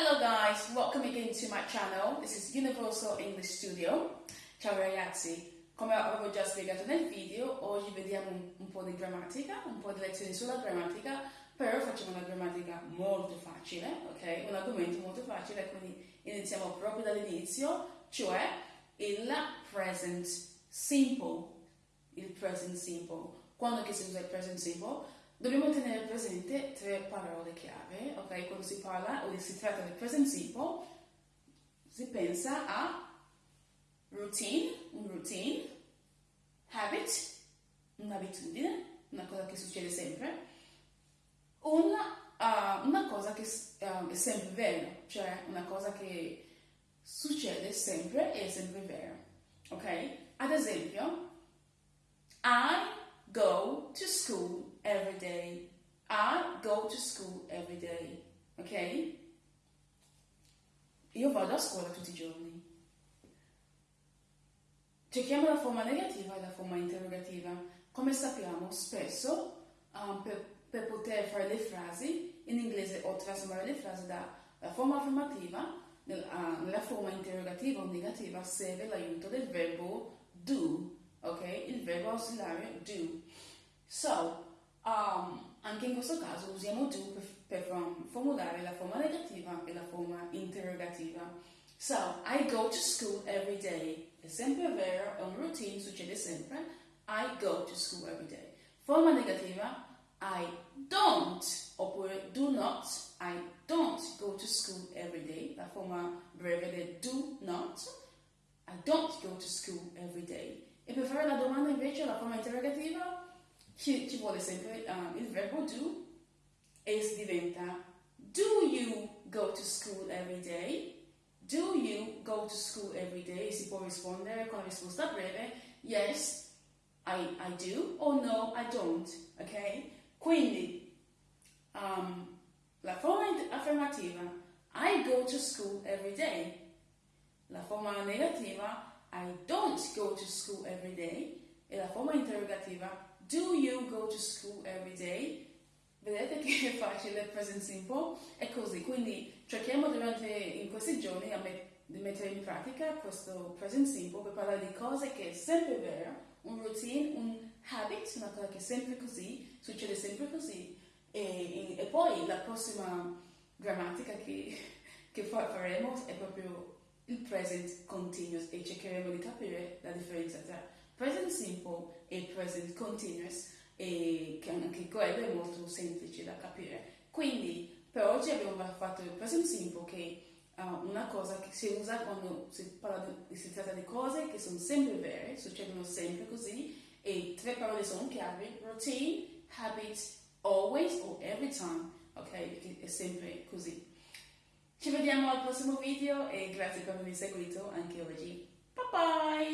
Hello guys, welcome again to my channel. This is Universal English Studio. Ciao ragazzi, come avevo già spiegato nel video, oggi vediamo un, po' di grammatica, un po' di lezioni sulla grammatica, però facciamo una grammatica molto facile, ok? Un argomento molto facile, quindi iniziamo proprio dall'inizio, cioè il present simple. Il present simple. Quando che si usa il present simple? Dobbiamo tenere presente tre parole chiave, ok? Quando si parla o si tratta del present simple, si pensa a routine, un routine, habit, un'abitudine, una cosa che succede sempre, una, uh, una cosa che uh, è sempre vera, cioè una cosa che succede sempre e è sempre vera, ok? Ad esempio, I go to school every day. I go to school every day. Ok? Io vado a scuola tutti i giorni. Cerchiamo la forma negativa e la forma interrogativa. Come sappiamo, spesso um, per, per, poter fare le frasi in inglese o trasformare le frasi dalla forma affermativa nel, uh, nella forma interrogativa o negativa serve l'aiuto del verbo do ok? Il verbo ausiliario do. So, um, anche in questo caso usiamo do per, per formulare la forma negativa e la forma interrogativa. So, I go to school every day. È sempre vero, è un routine, succede sempre. I go to school every day. Forma negativa, I don't, oppure do not. I don't go to school every day. La forma breve del do not. I don't go to school every day. E per fare la domanda invece, la forma interrogativa, ci, ci vuole sempre uh, il verbo do e si diventa Do you go to school every day? Do you go to school every day? Si può rispondere con la risposta breve Yes, I, I do o No, I don't. Ok? Quindi um, la forma affermativa I go to school every day. La forma negativa I don't go to school every day e la forma interrogativa do you go to school every day? Vedete che è facile, present simple? È così, quindi cerchiamo durante in questi giorni met di mettere in pratica questo present simple per parlare di cose che è sempre vero, un routine, un habit, una cosa che è sempre così, succede sempre così e, e poi la prossima grammatica che, che faremo è proprio il present continuous e cercheremo di capire la differenza tra simple e present continuous e che anche quello è molto semplice da capire. Quindi per oggi abbiamo fatto il present simple che è uh, una cosa che si usa quando si, di, si tratta di cose che sono sempre vere, succedono sempre così e tre parole sono chiave, routine, habit, always o every time, ok? Perché è sempre così. Ci vediamo al prossimo video e grazie per avermi seguito anche oggi. Bye bye!